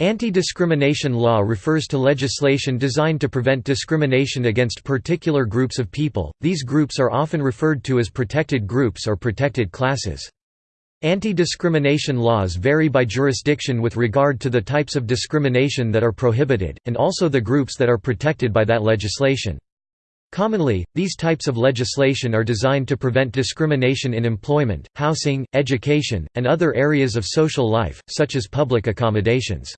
Anti-discrimination law refers to legislation designed to prevent discrimination against particular groups of people, these groups are often referred to as protected groups or protected classes. Anti-discrimination laws vary by jurisdiction with regard to the types of discrimination that are prohibited, and also the groups that are protected by that legislation. Commonly, these types of legislation are designed to prevent discrimination in employment, housing, education, and other areas of social life, such as public accommodations.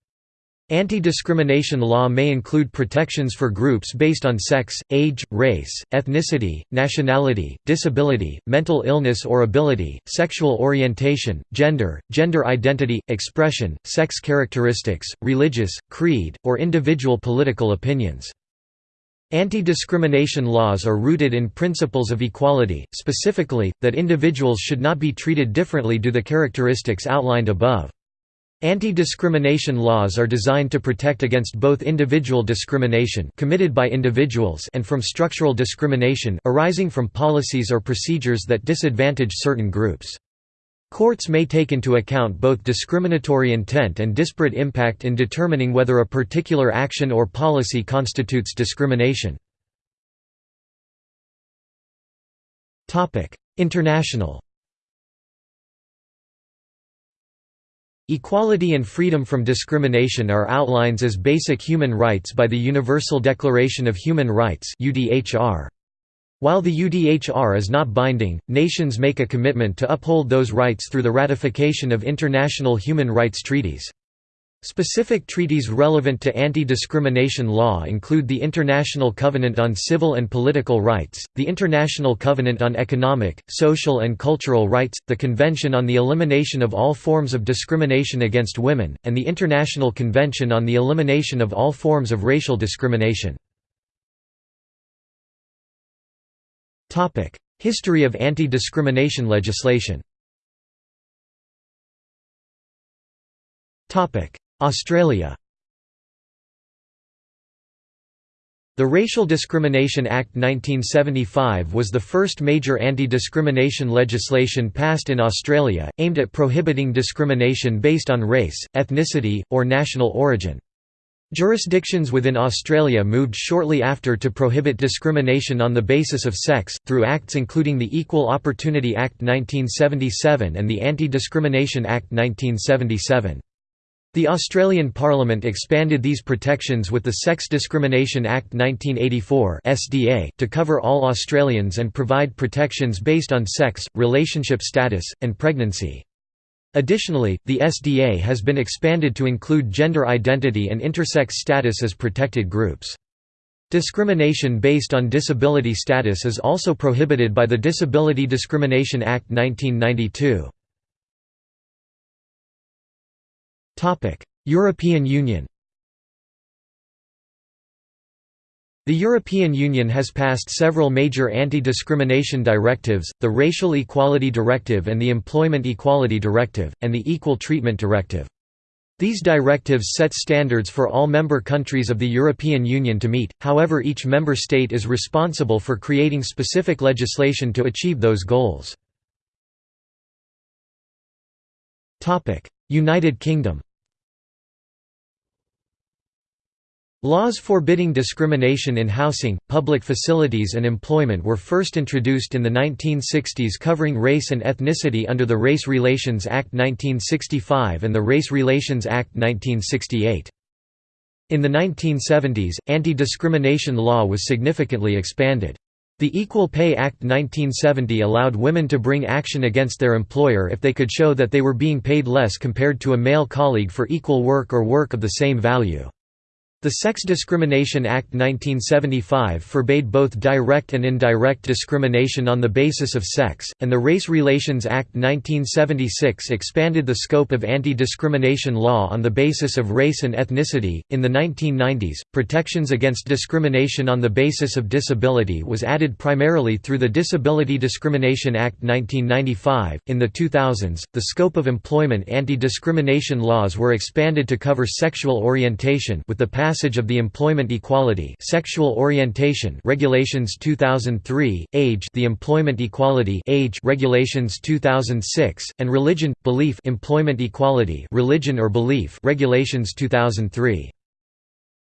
Anti-discrimination law may include protections for groups based on sex, age, race, ethnicity, nationality, disability, mental illness or ability, sexual orientation, gender, gender identity, expression, sex characteristics, religious, creed, or individual political opinions. Anti-discrimination laws are rooted in principles of equality, specifically, that individuals should not be treated differently due to the characteristics outlined above. Anti-discrimination laws are designed to protect against both individual discrimination committed by individuals and from structural discrimination arising from policies or procedures that disadvantage certain groups. Courts may take into account both discriminatory intent and disparate impact in determining whether a particular action or policy constitutes discrimination. International Equality and freedom from discrimination are outlines as basic human rights by the Universal Declaration of Human Rights While the UDHR is not binding, nations make a commitment to uphold those rights through the ratification of international human rights treaties. Specific treaties relevant to anti-discrimination law include the International Covenant on Civil and Political Rights, the International Covenant on Economic, Social and Cultural Rights, the Convention on the Elimination of All Forms of Discrimination Against Women, and the International Convention on the Elimination of All Forms of Racial Discrimination. History of anti-discrimination legislation Australia The Racial Discrimination Act 1975 was the first major anti-discrimination legislation passed in Australia, aimed at prohibiting discrimination based on race, ethnicity, or national origin. Jurisdictions within Australia moved shortly after to prohibit discrimination on the basis of sex, through acts including the Equal Opportunity Act 1977 and the Anti-Discrimination Act 1977. The Australian Parliament expanded these protections with the Sex Discrimination Act 1984 (SDA) to cover all Australians and provide protections based on sex, relationship status, and pregnancy. Additionally, the SDA has been expanded to include gender identity and intersex status as protected groups. Discrimination based on disability status is also prohibited by the Disability Discrimination Act 1992. European Union The European Union has passed several major anti-discrimination directives, the Racial Equality Directive and the Employment Equality Directive, and the Equal Treatment Directive. These directives set standards for all member countries of the European Union to meet, however each member state is responsible for creating specific legislation to achieve those goals. United Kingdom Laws forbidding discrimination in housing, public facilities and employment were first introduced in the 1960s covering race and ethnicity under the Race Relations Act 1965 and the Race Relations Act 1968. In the 1970s, anti-discrimination law was significantly expanded. The Equal Pay Act 1970 allowed women to bring action against their employer if they could show that they were being paid less compared to a male colleague for equal work or work of the same value. The Sex Discrimination Act 1975 forbade both direct and indirect discrimination on the basis of sex, and the Race Relations Act 1976 expanded the scope of anti-discrimination law on the basis of race and ethnicity. In the 1990s, protections against discrimination on the basis of disability was added primarily through the Disability Discrimination Act 1995. In the 2000s, the scope of employment anti-discrimination laws were expanded to cover sexual orientation with the passage of the Employment Equality Sexual Orientation Regulations 2003, Age the Employment Equality Age Regulations 2006, and Religion Belief Employment Equality Religion or Belief Regulations 2003.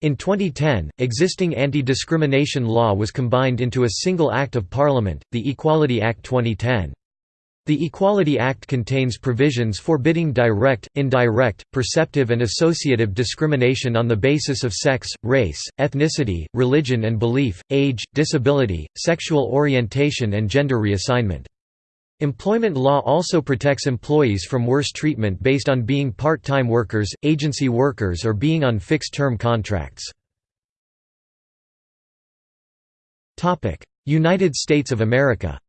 In 2010, existing anti-discrimination law was combined into a single Act of Parliament, the Equality Act 2010. The Equality Act contains provisions forbidding direct, indirect, perceptive and associative discrimination on the basis of sex, race, ethnicity, religion and belief, age, disability, sexual orientation and gender reassignment. Employment law also protects employees from worse treatment based on being part-time workers, agency workers or being on fixed-term contracts. United States of America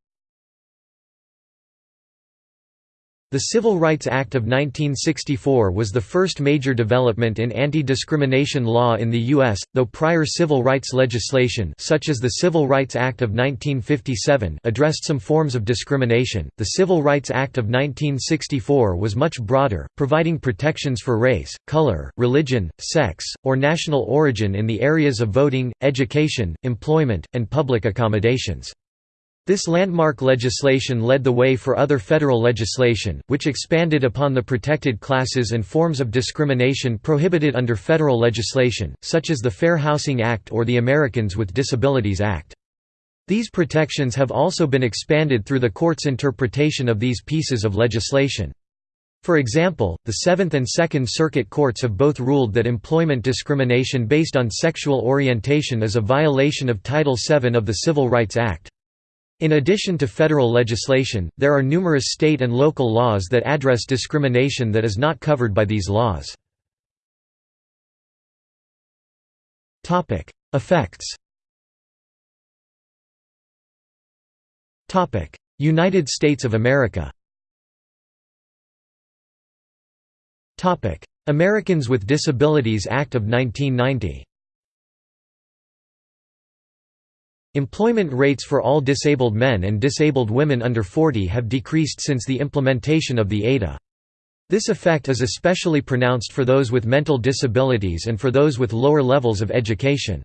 The Civil Rights Act of 1964 was the first major development in anti-discrimination law in the U.S., though prior civil rights legislation such as the Civil Rights Act of 1957 addressed some forms of discrimination, the Civil Rights Act of 1964 was much broader, providing protections for race, color, religion, sex, or national origin in the areas of voting, education, employment, and public accommodations. This landmark legislation led the way for other federal legislation, which expanded upon the protected classes and forms of discrimination prohibited under federal legislation, such as the Fair Housing Act or the Americans with Disabilities Act. These protections have also been expanded through the court's interpretation of these pieces of legislation. For example, the Seventh and Second Circuit courts have both ruled that employment discrimination based on sexual orientation is a violation of Title VII of the Civil Rights Act. In addition to federal legislation, there are numerous state and local laws that address discrimination that is not covered by these laws. Effects. United States of America. Americans with Disabilities Act of 1990 Employment rates for all disabled men and disabled women under 40 have decreased since the implementation of the ADA. This effect is especially pronounced for those with mental disabilities and for those with lower levels of education.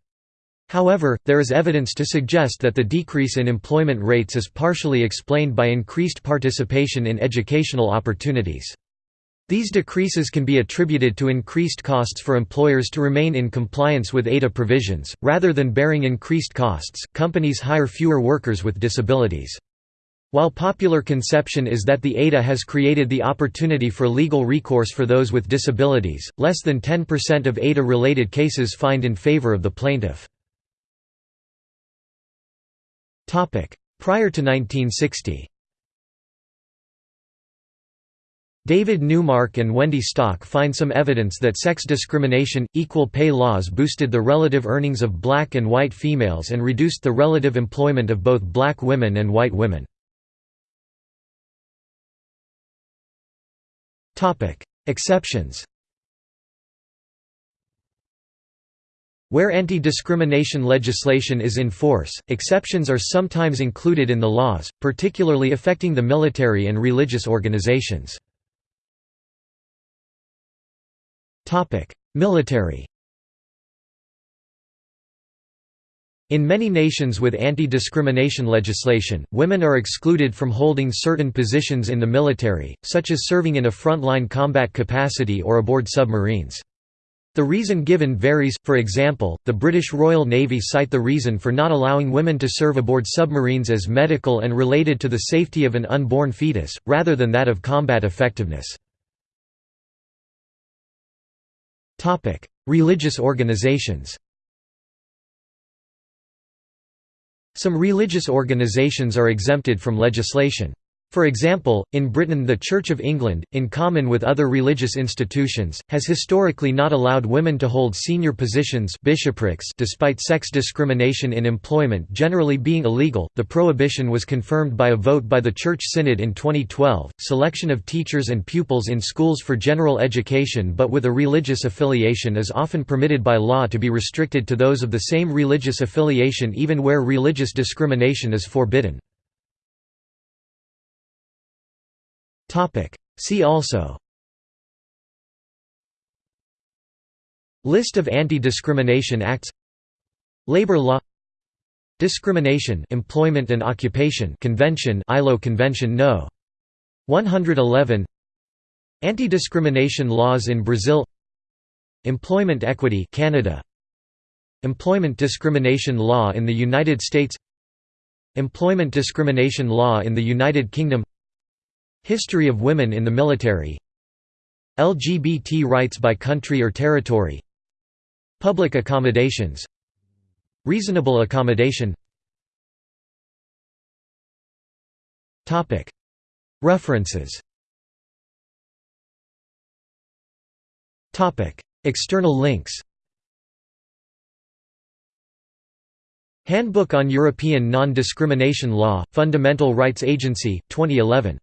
However, there is evidence to suggest that the decrease in employment rates is partially explained by increased participation in educational opportunities. These decreases can be attributed to increased costs for employers to remain in compliance with ADA provisions. Rather than bearing increased costs, companies hire fewer workers with disabilities. While popular conception is that the ADA has created the opportunity for legal recourse for those with disabilities, less than 10% of ADA-related cases find in favor of the plaintiff. Prior to 1960 David Neumark and Wendy Stock find some evidence that sex discrimination, equal pay laws boosted the relative earnings of black and white females and reduced the relative employment of both black women and white women. Exceptions Where anti-discrimination legislation is in force, exceptions are sometimes included in the laws, particularly affecting the military and religious organizations. Military In many nations with anti-discrimination legislation, women are excluded from holding certain positions in the military, such as serving in a frontline combat capacity or aboard submarines. The reason given varies, for example, the British Royal Navy cite the reason for not allowing women to serve aboard submarines as medical and related to the safety of an unborn fetus, rather than that of combat effectiveness. Religious organizations Some religious organizations are exempted from legislation. For example, in Britain the Church of England, in common with other religious institutions, has historically not allowed women to hold senior positions bishoprics despite sex discrimination in employment generally being illegal. The prohibition was confirmed by a vote by the Church Synod in 2012. Selection of teachers and pupils in schools for general education but with a religious affiliation is often permitted by law to be restricted to those of the same religious affiliation even where religious discrimination is forbidden. See also. List of anti-discrimination acts. Labor law. Discrimination Employment and Occupation Convention ILO Convention No. 111 Anti-discrimination laws in Brazil. Employment equity Canada. Employment discrimination law in the United States. Employment discrimination law in the United Kingdom History of women in the military. LGBT rights by country or territory. Public accommodations. Reasonable accommodation. References. External links. Handbook on European Non-Discrimination Law, Fundamental Rights Agency, 2011